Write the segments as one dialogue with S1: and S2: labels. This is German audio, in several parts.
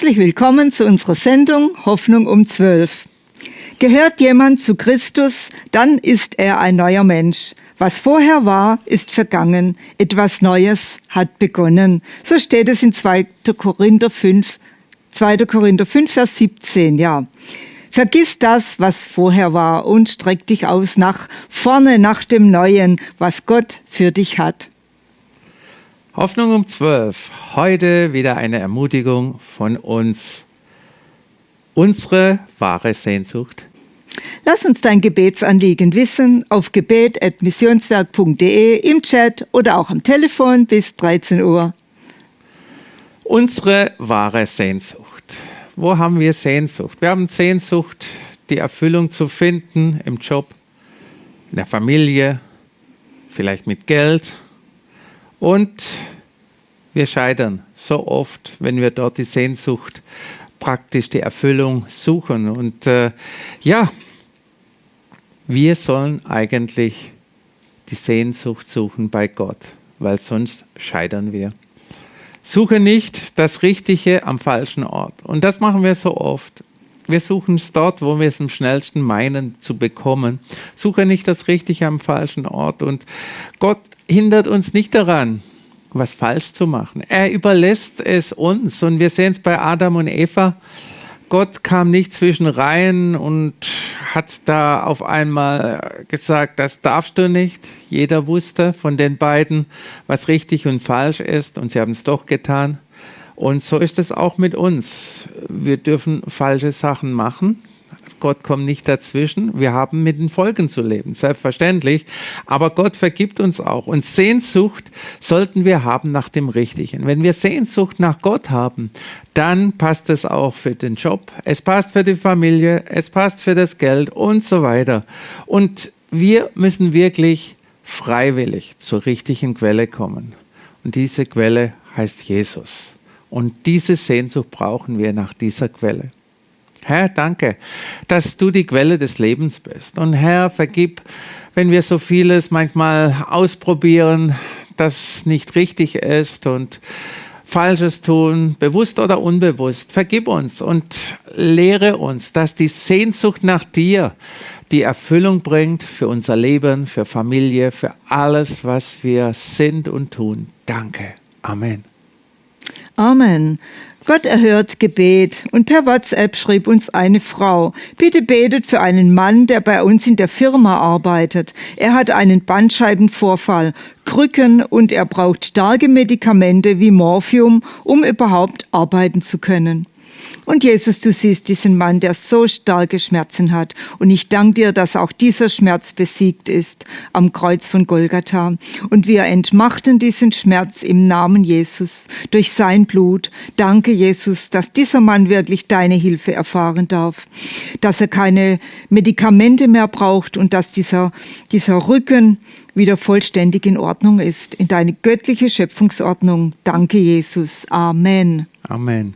S1: Herzlich willkommen zu unserer Sendung Hoffnung um 12. Gehört jemand zu Christus, dann ist er ein neuer Mensch. Was vorher war, ist vergangen. Etwas Neues hat begonnen. So steht es in 2. Korinther 5, 2. Korinther 5, Vers 17, ja. Vergiss das, was vorher war und streck dich aus nach vorne, nach dem Neuen, was Gott für dich hat.
S2: Hoffnung um 12. Heute wieder eine Ermutigung von uns. Unsere wahre Sehnsucht.
S1: Lass uns dein Gebetsanliegen wissen auf gebet.missionswerk.de im Chat oder auch am Telefon bis 13 Uhr.
S2: Unsere wahre Sehnsucht. Wo haben wir Sehnsucht? Wir haben Sehnsucht, die Erfüllung zu finden im Job, in der Familie, vielleicht mit Geld, und wir scheitern so oft, wenn wir dort die Sehnsucht, praktisch die Erfüllung suchen. Und äh, ja, wir sollen eigentlich die Sehnsucht suchen bei Gott, weil sonst scheitern wir. Suche nicht das Richtige am falschen Ort. Und das machen wir so oft. Wir suchen es dort, wo wir es am schnellsten meinen zu bekommen. Suche nicht das Richtige am falschen Ort. Und Gott hindert uns nicht daran, was falsch zu machen. Er überlässt es uns. Und wir sehen es bei Adam und Eva. Gott kam nicht zwischen Reihen und hat da auf einmal gesagt, das darfst du nicht. Jeder wusste von den beiden, was richtig und falsch ist. Und sie haben es doch getan. Und so ist es auch mit uns. Wir dürfen falsche Sachen machen. Gott kommt nicht dazwischen. Wir haben mit den Folgen zu leben, selbstverständlich. Aber Gott vergibt uns auch. Und Sehnsucht sollten wir haben nach dem Richtigen. Wenn wir Sehnsucht nach Gott haben, dann passt es auch für den Job, es passt für die Familie, es passt für das Geld und so weiter. Und wir müssen wirklich freiwillig zur richtigen Quelle kommen. Und diese Quelle heißt Jesus. Und diese Sehnsucht brauchen wir nach dieser Quelle. Herr, danke, dass du die Quelle des Lebens bist. Und Herr, vergib, wenn wir so vieles manchmal ausprobieren, das nicht richtig ist und Falsches tun, bewusst oder unbewusst. Vergib uns und lehre uns, dass die Sehnsucht nach dir die Erfüllung bringt für unser Leben, für Familie, für alles, was wir sind und tun. Danke. Amen.
S1: Amen. Gott erhört Gebet und per WhatsApp schrieb uns eine Frau, bitte betet für einen Mann, der bei uns in der Firma arbeitet. Er hat einen Bandscheibenvorfall, Krücken und er braucht starke Medikamente wie Morphium, um überhaupt arbeiten zu können. Und Jesus, du siehst diesen Mann, der so starke Schmerzen hat. Und ich danke dir, dass auch dieser Schmerz besiegt ist am Kreuz von Golgatha. Und wir entmachten diesen Schmerz im Namen Jesus durch sein Blut. Danke, Jesus, dass dieser Mann wirklich deine Hilfe erfahren darf. Dass er keine Medikamente mehr braucht und dass dieser, dieser Rücken wieder vollständig in Ordnung ist, in deine göttliche Schöpfungsordnung. Danke, Jesus. Amen.
S2: Amen.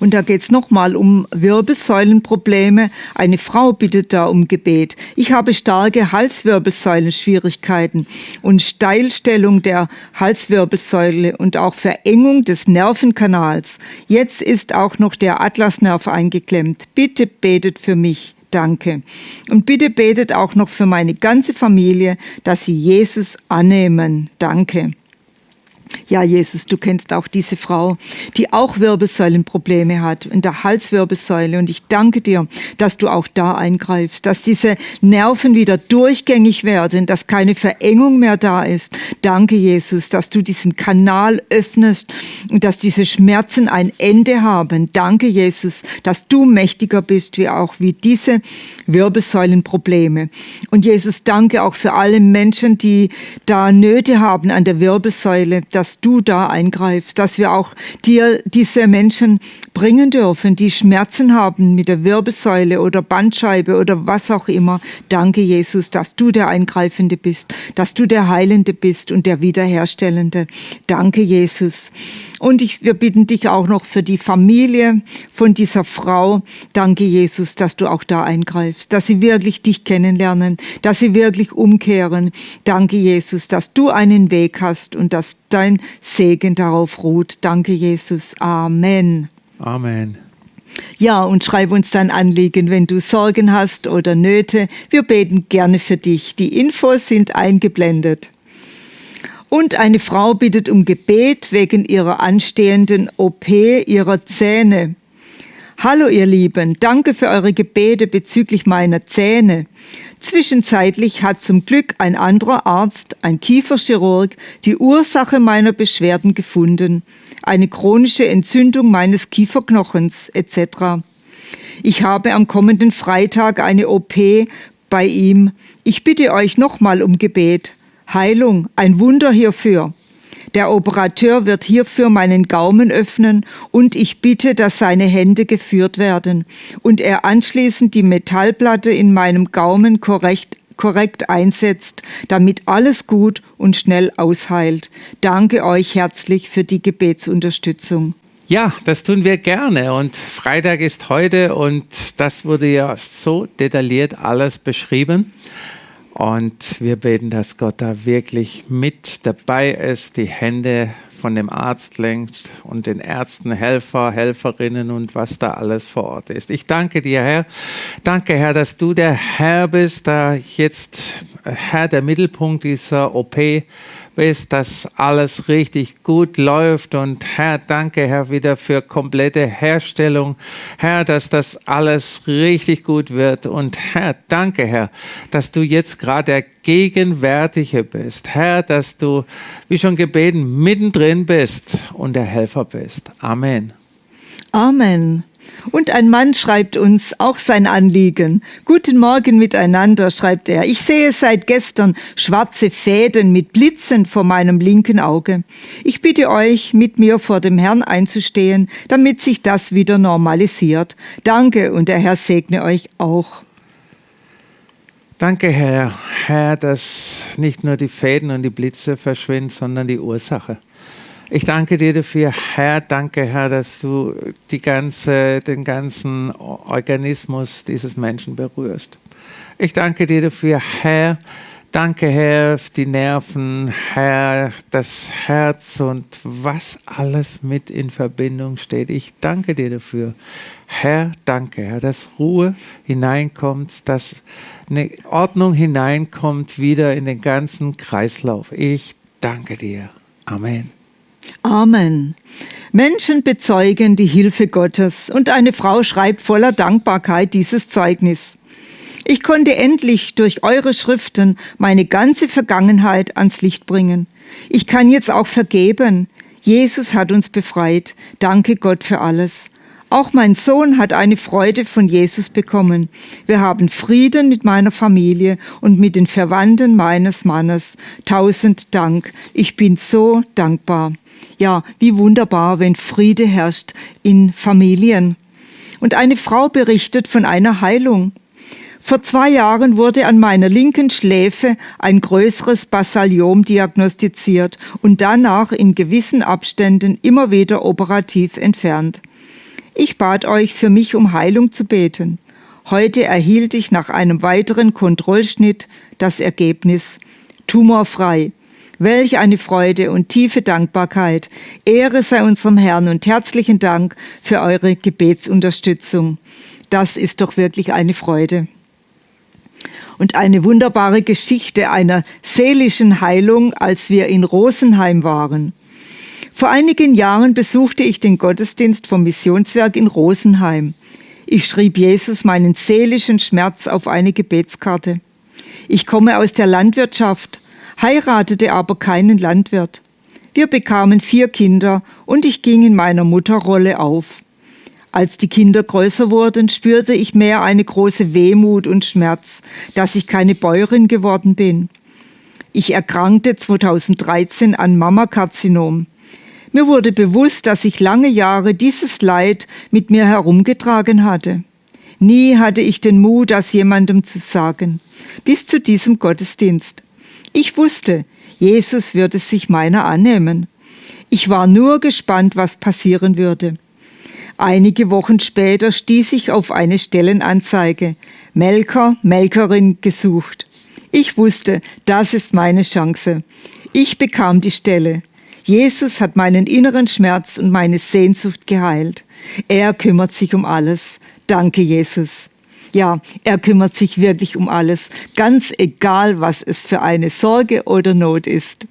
S1: Und da geht es nochmal um Wirbelsäulenprobleme. Eine Frau bittet da um Gebet. Ich habe starke Halswirbelsäulenschwierigkeiten und Steilstellung der Halswirbelsäule und auch Verengung des Nervenkanals. Jetzt ist auch noch der Atlasnerv eingeklemmt. Bitte betet für mich. Danke. Und bitte betet auch noch für meine ganze Familie, dass sie Jesus annehmen. Danke. Ja, Jesus, du kennst auch diese Frau, die auch Wirbelsäulenprobleme hat, in der Halswirbelsäule. Und ich danke dir, dass du auch da eingreifst, dass diese Nerven wieder durchgängig werden, dass keine Verengung mehr da ist. Danke, Jesus, dass du diesen Kanal öffnest und dass diese Schmerzen ein Ende haben. Danke, Jesus, dass du mächtiger bist, wie auch wie diese Wirbelsäulenprobleme. Und Jesus, danke auch für alle Menschen, die da Nöte haben an der Wirbelsäule dass du da eingreifst, dass wir auch dir diese Menschen bringen dürfen, die Schmerzen haben mit der Wirbelsäule oder Bandscheibe oder was auch immer. Danke, Jesus, dass du der Eingreifende bist, dass du der Heilende bist und der Wiederherstellende. Danke, Jesus. Und ich, wir bitten dich auch noch für die Familie von dieser Frau. Danke, Jesus, dass du auch da eingreifst, dass sie wirklich dich kennenlernen, dass sie wirklich umkehren. Danke, Jesus, dass du einen Weg hast und dass dein Segen darauf ruht. Danke, Jesus. Amen.
S2: Amen.
S1: Ja, und schreib uns dein Anliegen, wenn du Sorgen hast oder Nöte. Wir beten gerne für dich. Die Infos sind eingeblendet. Und eine Frau bittet um Gebet wegen ihrer anstehenden OP ihrer Zähne. Hallo ihr Lieben, danke für eure Gebete bezüglich meiner Zähne. Zwischenzeitlich hat zum Glück ein anderer Arzt, ein Kieferchirurg, die Ursache meiner Beschwerden gefunden, eine chronische Entzündung meines Kieferknochens etc. Ich habe am kommenden Freitag eine OP bei ihm. Ich bitte euch nochmal um Gebet. Heilung, ein Wunder hierfür. Der Operateur wird hierfür meinen Gaumen öffnen und ich bitte, dass seine Hände geführt werden und er anschließend die Metallplatte in meinem Gaumen korrekt korrekt einsetzt, damit alles gut und schnell ausheilt. Danke euch herzlich für die Gebetsunterstützung.
S2: Ja, das tun wir gerne und Freitag ist heute und das wurde ja so detailliert alles beschrieben. Und wir beten, dass Gott da wirklich mit dabei ist, die Hände von dem Arzt lenkt und den Ärzten, Helfer, Helferinnen und was da alles vor Ort ist. Ich danke dir, Herr. Danke, Herr, dass du der Herr bist, da jetzt Herr der Mittelpunkt dieser OP bist, dass alles richtig gut läuft. Und Herr, danke, Herr, wieder für komplette Herstellung. Herr, dass das alles richtig gut wird. Und Herr, danke, Herr, dass du jetzt gerade der Gegenwärtige bist. Herr, dass du, wie schon gebeten, mittendrin bist und der Helfer bist. Amen.
S1: Amen. Und ein Mann schreibt uns auch sein Anliegen. Guten Morgen miteinander, schreibt er. Ich sehe seit gestern schwarze Fäden mit Blitzen vor meinem linken Auge. Ich bitte euch, mit mir vor dem Herrn einzustehen, damit sich das wieder normalisiert. Danke und der Herr segne euch auch.
S2: Danke, Herr, Herr, dass nicht nur die Fäden und die Blitze verschwinden, sondern die Ursache. Ich danke dir dafür, Herr, danke, Herr, dass du die ganze, den ganzen Organismus dieses Menschen berührst. Ich danke dir dafür, Herr, danke, Herr, die Nerven, Herr, das Herz und was alles mit in Verbindung steht. Ich danke dir dafür, Herr, danke, Herr, dass Ruhe hineinkommt, dass eine Ordnung hineinkommt wieder in den ganzen Kreislauf. Ich danke dir. Amen.
S1: Amen. Menschen bezeugen die Hilfe Gottes und eine Frau schreibt voller Dankbarkeit dieses Zeugnis. Ich konnte endlich durch eure Schriften meine ganze Vergangenheit ans Licht bringen. Ich kann jetzt auch vergeben. Jesus hat uns befreit. Danke Gott für alles. Auch mein Sohn hat eine Freude von Jesus bekommen. Wir haben Frieden mit meiner Familie und mit den Verwandten meines Mannes. Tausend Dank. Ich bin so dankbar. Ja, wie wunderbar, wenn Friede herrscht in Familien. Und eine Frau berichtet von einer Heilung. Vor zwei Jahren wurde an meiner linken Schläfe ein größeres Basaliom diagnostiziert und danach in gewissen Abständen immer wieder operativ entfernt. Ich bat euch, für mich um Heilung zu beten. Heute erhielt ich nach einem weiteren Kontrollschnitt das Ergebnis tumorfrei. Welch eine Freude und tiefe Dankbarkeit. Ehre sei unserem Herrn und herzlichen Dank für eure Gebetsunterstützung. Das ist doch wirklich eine Freude. Und eine wunderbare Geschichte einer seelischen Heilung, als wir in Rosenheim waren. Vor einigen Jahren besuchte ich den Gottesdienst vom Missionswerk in Rosenheim. Ich schrieb Jesus meinen seelischen Schmerz auf eine Gebetskarte. Ich komme aus der Landwirtschaft heiratete aber keinen Landwirt. Wir bekamen vier Kinder und ich ging in meiner Mutterrolle auf. Als die Kinder größer wurden, spürte ich mehr eine große Wehmut und Schmerz, dass ich keine Bäuerin geworden bin. Ich erkrankte 2013 an Mammakarzinom. Mir wurde bewusst, dass ich lange Jahre dieses Leid mit mir herumgetragen hatte. Nie hatte ich den Mut, das jemandem zu sagen, bis zu diesem Gottesdienst. Ich wusste, Jesus würde sich meiner annehmen. Ich war nur gespannt, was passieren würde. Einige Wochen später stieß ich auf eine Stellenanzeige. Melker, Melkerin gesucht. Ich wusste, das ist meine Chance. Ich bekam die Stelle. Jesus hat meinen inneren Schmerz und meine Sehnsucht geheilt. Er kümmert sich um alles. Danke, Jesus. Ja, er kümmert sich wirklich um alles, ganz egal, was es für eine Sorge oder Not ist.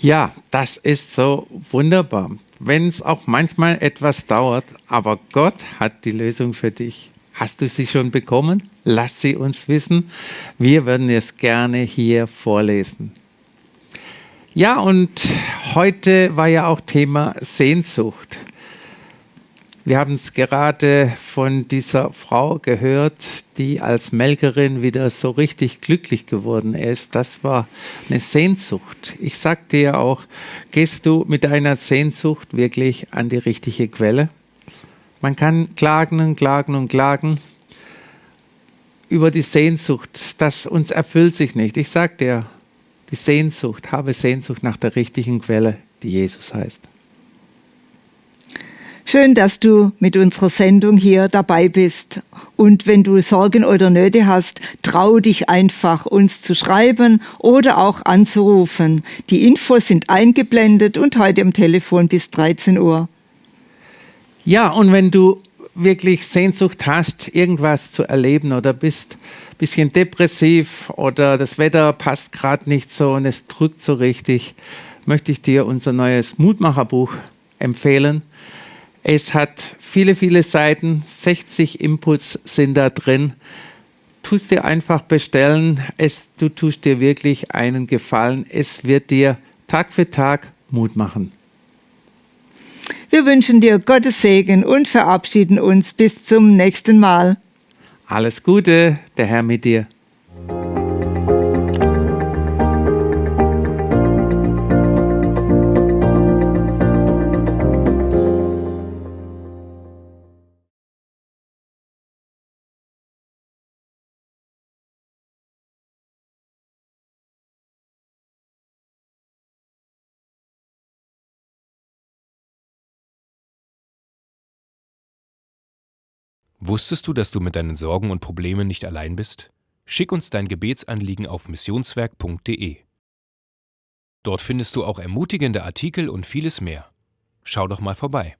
S2: Ja, das ist so wunderbar. Wenn es auch manchmal etwas dauert, aber Gott hat die Lösung für dich. Hast du sie schon bekommen? Lass sie uns wissen. Wir würden es gerne hier vorlesen. Ja, und heute war ja auch Thema Sehnsucht. Wir haben es gerade von dieser Frau gehört, die als Melkerin wieder so richtig glücklich geworden ist. Das war eine Sehnsucht. Ich sagte ja auch, gehst du mit deiner Sehnsucht wirklich an die richtige Quelle? Man kann klagen und klagen und klagen über die Sehnsucht, das uns erfüllt sich nicht. Ich sage dir, die Sehnsucht, habe Sehnsucht nach der richtigen Quelle, die Jesus heißt.
S1: Schön, dass du mit unserer Sendung hier dabei bist. Und wenn du Sorgen oder Nöte hast, trau dich einfach, uns zu schreiben oder auch anzurufen. Die Infos sind eingeblendet und heute am Telefon bis 13 Uhr.
S2: Ja, und wenn du wirklich Sehnsucht hast, irgendwas zu erleben oder bist ein bisschen depressiv oder das Wetter passt gerade nicht so und es drückt so richtig, möchte ich dir unser neues Mutmacherbuch empfehlen. Es hat viele, viele Seiten, 60 Inputs sind da drin. Tust dir einfach bestellen. Es, du tust dir wirklich einen Gefallen. Es wird dir Tag für Tag Mut machen.
S1: Wir wünschen dir Gottes Segen und verabschieden uns bis zum nächsten Mal.
S2: Alles Gute, der Herr mit dir.
S3: Wusstest du, dass du mit deinen Sorgen und Problemen nicht allein bist? Schick uns dein Gebetsanliegen auf missionswerk.de. Dort findest du auch ermutigende Artikel und vieles mehr. Schau doch mal vorbei.